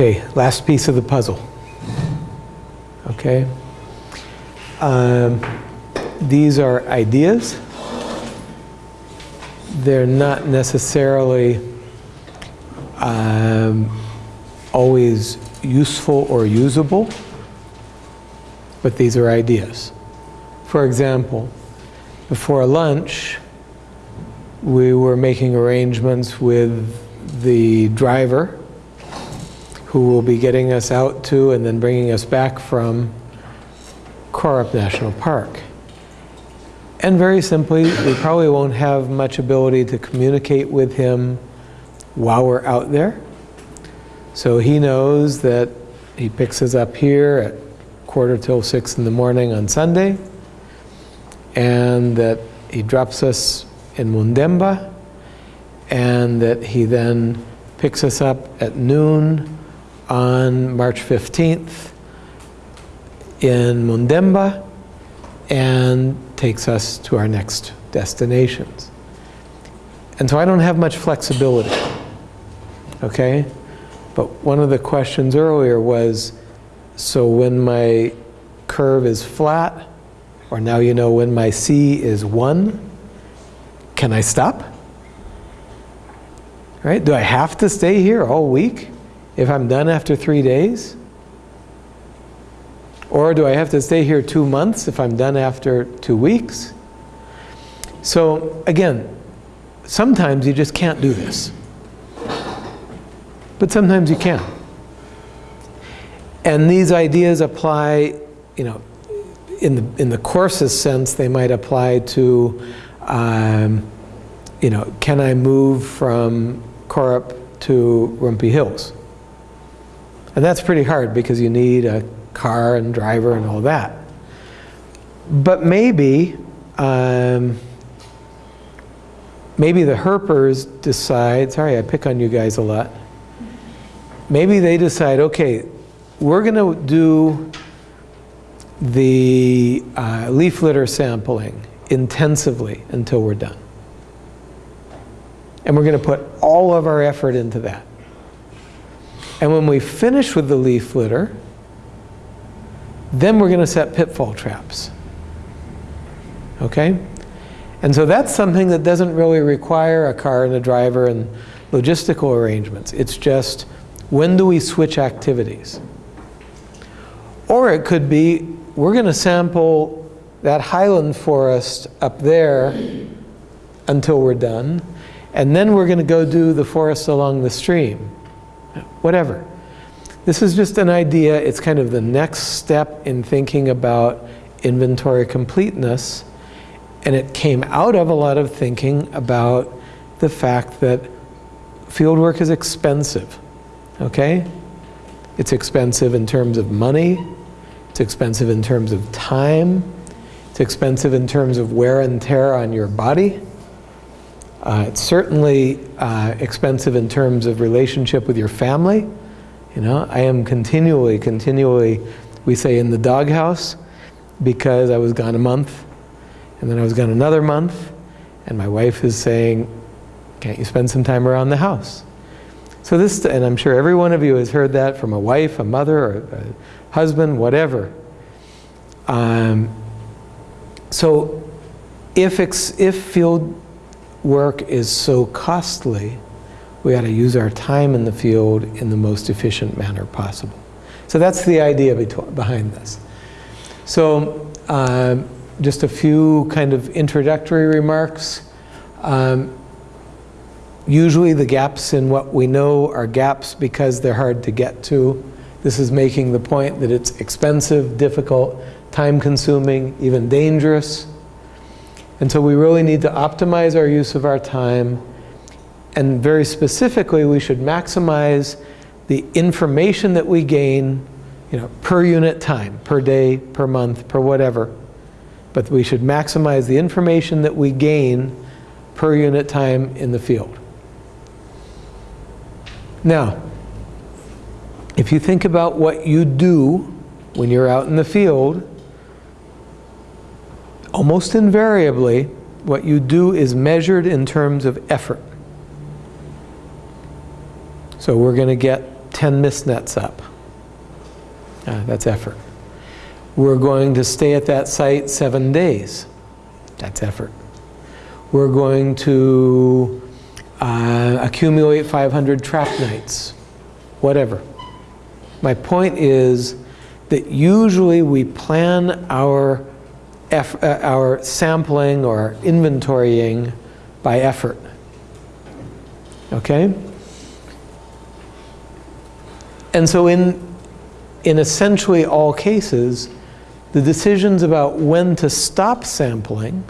Okay, last piece of the puzzle. Okay? Um, these are ideas. They're not necessarily um, always useful or usable, but these are ideas. For example, before lunch, we were making arrangements with the driver who will be getting us out to and then bringing us back from Korup National Park. And very simply, we probably won't have much ability to communicate with him while we're out there. So he knows that he picks us up here at quarter till six in the morning on Sunday, and that he drops us in Mundemba, and that he then picks us up at noon on March 15th in Mundemba and takes us to our next destinations. And so I don't have much flexibility, okay? But one of the questions earlier was, so when my curve is flat, or now you know when my C is one, can I stop? Right? Do I have to stay here all week if I'm done after three days? Or do I have to stay here two months if I'm done after two weeks? So again, sometimes you just can't do this. But sometimes you can. And these ideas apply, you know, in the, in the coarsest sense, they might apply to, um, you know, can I move from Korup to Rumpi Hills? And that's pretty hard because you need a car and driver and all that. But maybe, um, maybe the herpers decide, sorry I pick on you guys a lot, maybe they decide, okay, we're going to do the uh, leaf litter sampling intensively until we're done. And we're going to put all of our effort into that. And when we finish with the leaf litter, then we're going to set pitfall traps. Okay? And so that's something that doesn't really require a car and a driver and logistical arrangements. It's just when do we switch activities? Or it could be we're going to sample that highland forest up there until we're done, and then we're going to go do the forest along the stream. Whatever. This is just an idea. It's kind of the next step in thinking about inventory completeness. And it came out of a lot of thinking about the fact that fieldwork is expensive, okay? It's expensive in terms of money. It's expensive in terms of time. It's expensive in terms of wear and tear on your body. Uh, it's certainly uh, expensive in terms of relationship with your family. You know, I am continually, continually, we say in the doghouse, because I was gone a month, and then I was gone another month, and my wife is saying, can't you spend some time around the house? So this, and I'm sure every one of you has heard that from a wife, a mother, or a husband, whatever. Um, so if, if field work is so costly, we ought to use our time in the field in the most efficient manner possible. So that's the idea behind this. So uh, just a few kind of introductory remarks. Um, usually the gaps in what we know are gaps because they're hard to get to. This is making the point that it's expensive, difficult, time-consuming, even dangerous. And so we really need to optimize our use of our time and very specifically, we should maximize the information that we gain you know, per unit time, per day, per month, per whatever. But we should maximize the information that we gain per unit time in the field. Now, if you think about what you do when you're out in the field, almost invariably, what you do is measured in terms of effort. So we're going to get 10 mist nets up. Uh, that's effort. We're going to stay at that site seven days. That's effort. We're going to uh, accumulate 500 trap nights, whatever. My point is that usually we plan our, uh, our sampling or inventorying by effort. Okay? And so in, in essentially all cases, the decisions about when to stop sampling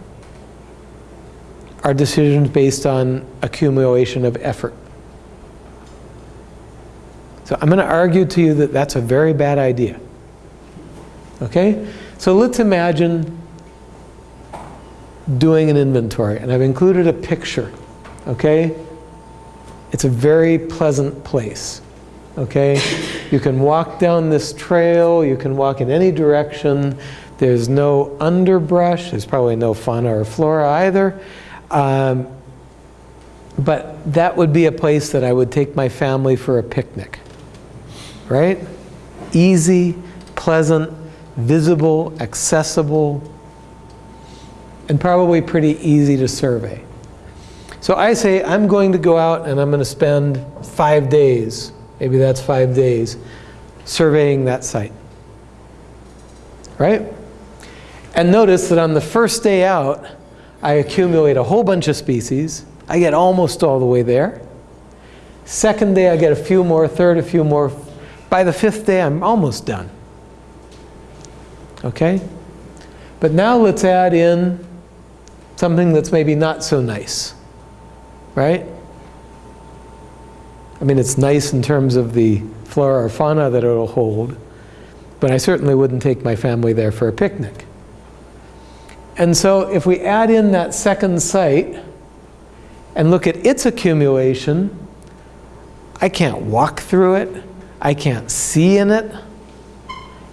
are decisions based on accumulation of effort. So I'm going to argue to you that that's a very bad idea. Okay? So let's imagine doing an inventory, and I've included a picture. Okay? It's a very pleasant place. Okay? You can walk down this trail, you can walk in any direction. There's no underbrush, there's probably no fauna or flora either. Um, but that would be a place that I would take my family for a picnic. Right? Easy, pleasant, visible, accessible, and probably pretty easy to survey. So I say I'm going to go out and I'm going to spend five days, maybe that's five days, surveying that site. Right? And notice that on the first day out, I accumulate a whole bunch of species. I get almost all the way there. Second day, I get a few more. Third, a few more. By the fifth day, I'm almost done. Okay? But now let's add in something that's maybe not so nice. Right? I mean, it's nice in terms of the flora or fauna that it'll hold, but I certainly wouldn't take my family there for a picnic. And so if we add in that second site and look at its accumulation, I can't walk through it. I can't see in it.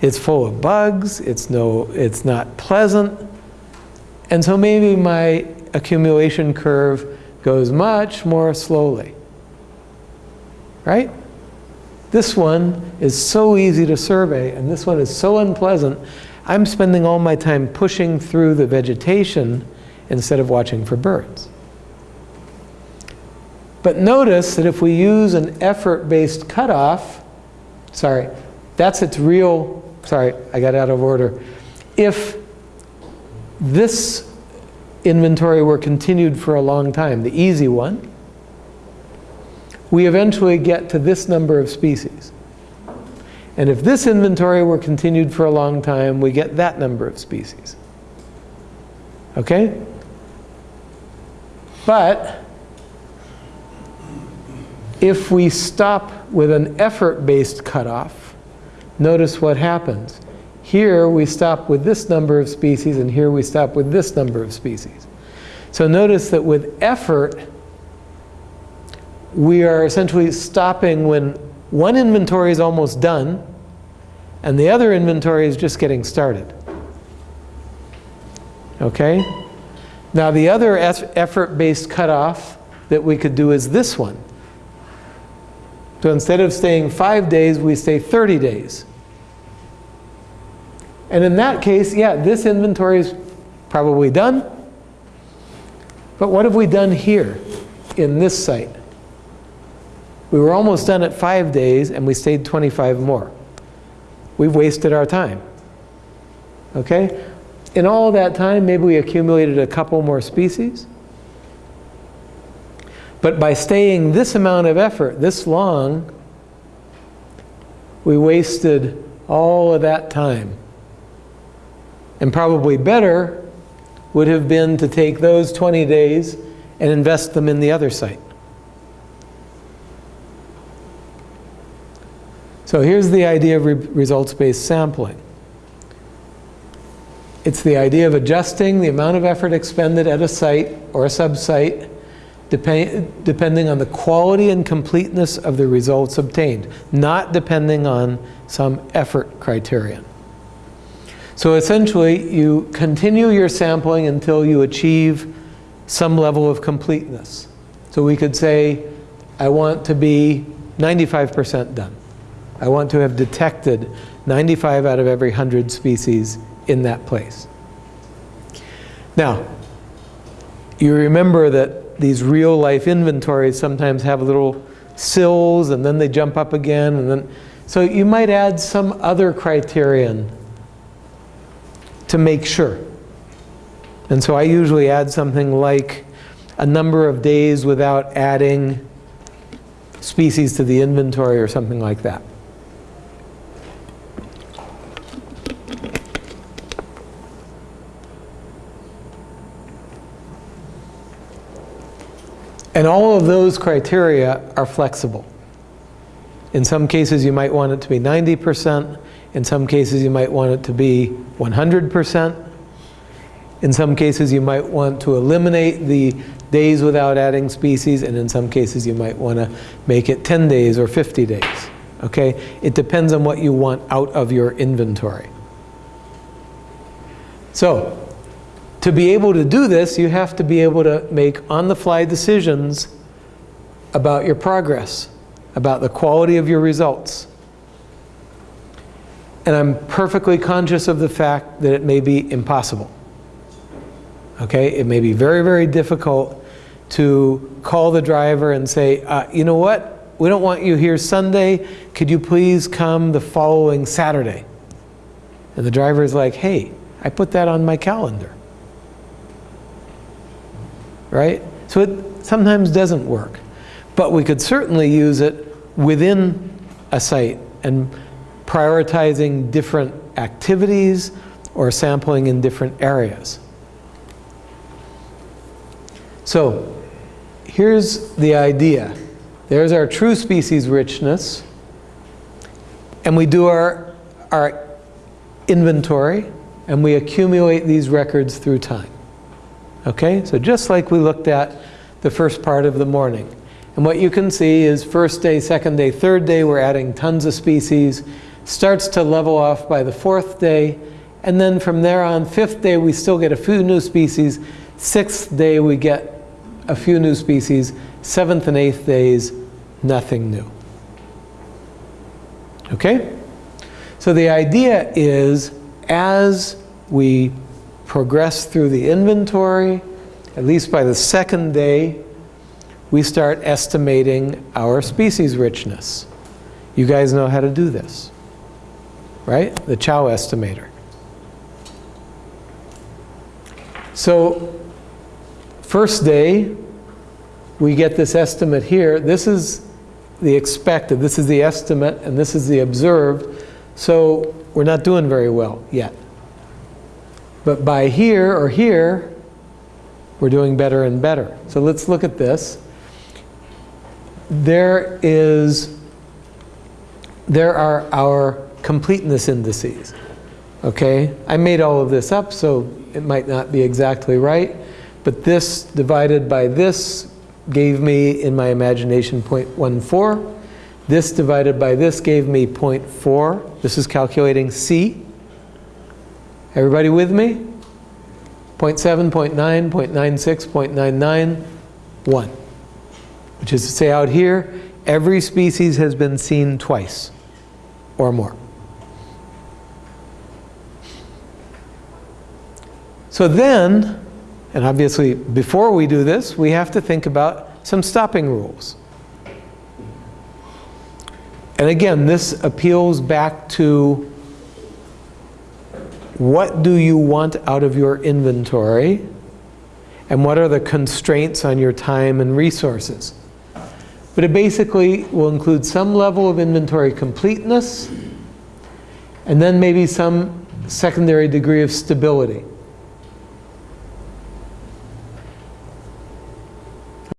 It's full of bugs. It's, no, it's not pleasant. And so maybe my accumulation curve goes much more slowly. Right? This one is so easy to survey, and this one is so unpleasant. I'm spending all my time pushing through the vegetation instead of watching for birds. But notice that if we use an effort-based cutoff, sorry, that's its real, sorry, I got out of order. If this inventory were continued for a long time, the easy one, we eventually get to this number of species. And if this inventory were continued for a long time, we get that number of species. Okay? But if we stop with an effort-based cutoff, notice what happens. Here we stop with this number of species, and here we stop with this number of species. So notice that with effort, we are essentially stopping when one inventory is almost done, and the other inventory is just getting started. Okay? Now the other effort-based cutoff that we could do is this one. So instead of staying five days, we stay 30 days. And in that case, yeah, this inventory is probably done. But what have we done here in this site? We were almost done at five days and we stayed 25 more. We've wasted our time. Okay? In all that time, maybe we accumulated a couple more species. But by staying this amount of effort, this long, we wasted all of that time. And probably better would have been to take those 20 days and invest them in the other site. So here's the idea of re results-based sampling. It's the idea of adjusting the amount of effort expended at a site or a subsite depend, depending on the quality and completeness of the results obtained, not depending on some effort criterion. So essentially, you continue your sampling until you achieve some level of completeness. So we could say, I want to be 95% done. I want to have detected 95 out of every 100 species in that place. Now, you remember that these real life inventories sometimes have little sills and then they jump up again and then so you might add some other criterion to make sure. And so I usually add something like a number of days without adding species to the inventory or something like that. And all of those criteria are flexible. In some cases, you might want it to be 90%. In some cases, you might want it to be 100%. In some cases, you might want to eliminate the days without adding species, and in some cases, you might want to make it 10 days or 50 days. Okay? It depends on what you want out of your inventory. So, to be able to do this, you have to be able to make on-the-fly decisions about your progress, about the quality of your results. And I'm perfectly conscious of the fact that it may be impossible. Okay, it may be very, very difficult to call the driver and say, uh, you know what, we don't want you here Sunday, could you please come the following Saturday? And the driver is like, hey, I put that on my calendar right? So it sometimes doesn't work. But we could certainly use it within a site and prioritizing different activities or sampling in different areas. So here's the idea. There's our true species richness. And we do our, our inventory and we accumulate these records through time. Okay, so just like we looked at the first part of the morning. And what you can see is first day, second day, third day, we're adding tons of species. Starts to level off by the fourth day. And then from there on, fifth day, we still get a few new species. Sixth day, we get a few new species. Seventh and eighth days, nothing new. Okay? So the idea is as we progress through the inventory, at least by the second day, we start estimating our species richness. You guys know how to do this, right? The Chao estimator. So first day, we get this estimate here. This is the expected, this is the estimate, and this is the observed. So we're not doing very well yet. But by here or here, we're doing better and better. So let's look at this. There is, there are our completeness indices. Okay, I made all of this up, so it might not be exactly right. But this divided by this gave me, in my imagination, 0.14. This divided by this gave me 0.4. This is calculating C. Everybody with me? 0.7, 0.9, 0.96, 0.99, 1. Which is to say out here, every species has been seen twice or more. So then, and obviously before we do this, we have to think about some stopping rules. And again, this appeals back to what do you want out of your inventory and what are the constraints on your time and resources. But it basically will include some level of inventory completeness and then maybe some secondary degree of stability.